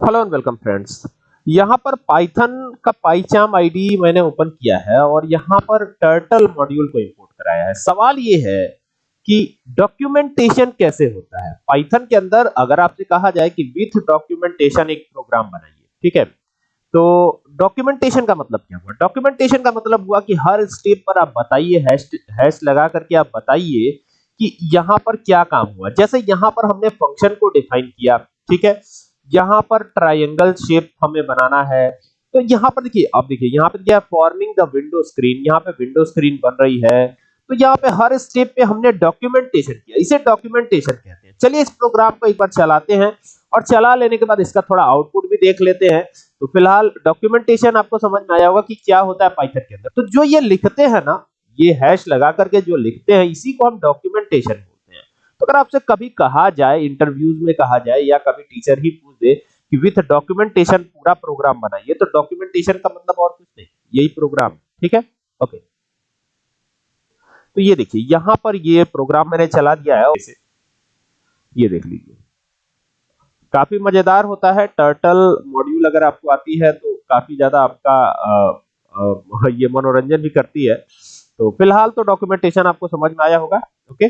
Hello and welcome friends यहाँ पर Python का पाईचाम आईडी मैंने ओपन किया है और यहाँ पर टर्टल मॉड्यूल को इंपोर्ट कराया है। सवाल ये है कि डॉक्यूमेंटेशन कैसे होता है? पाइथन के अंदर अगर आपसे कहा जाए कि विथ डॉक्यूमेंटेशन एक प्रोग्राम बनाइए, ठीक है? तो डॉक्यूमेंटेशन का मतलब क्या हुआ? डॉक्यूमेंटेशन का मतलब हुआ कि हर स्टेप पर आप बताइए हैश हैश लगा करके आप बताइए कि यहाँ पर क्या काम हुआ। जैसे यहाँ पर हमने फ़ंक्शन को डिफाइन किया, ठीक है? यहाँ पर ट्रायंगल शेप हमें बनाना है। तो यहाँ पर देखिए, अब देखिए, यहाँ पर क्या फॉर्मिंग द विंडो स्क्रीन यहाँ पे विंडो स्क्रीन बन रही है। तो यहाँ पे हर स्टेप पे हमने डॉक्यूमेंटेशन किया, इसे डॉक्यूमेंटेशन कहते हैं। चलिए इस प्रोग्राम को एक बार चलाते हैं और चला लेने के बाद इसका थोड़ा आउटपुट भी देख लेते हैं। तो फ़िलहाल डॉक्यूमेंटेशन आपको समझ में आया होगा कि क्या होता है पाइथन के अंदर। तो जो ये लिखते हैं ना, ये हैश लगा करके जो लिखते हैं, इसी को हम डॉक्यूमेंटेशन तो अगर आपसे कभी कहा जाए इंटरव्यूज़ में कहा जाए या कभी टीचर ही पूछ दे कि विथ डॉक्यूमेंटेशन पूरा प्रोग्राम बनाइए तो डॉक्यूमेंटेशन का मतलब और कुछ नहीं यही प्रोग्राम ठीक है? ओके तो ये देखिए यहाँ पर ये प्रोग्राम मैंने चला दिया है इसे ये देख लीजिए। काफ़ी मज़ेदार होता है टर्टल मॉड्यूल अगर आपको आती है तो काफ़ी ज़्यादा आपका आ, आ, ये मनोरंजन भी करती है। तो फ़िलहाल तो डॉक्यूमेंटेशन आपको समझ में आया होगा ओके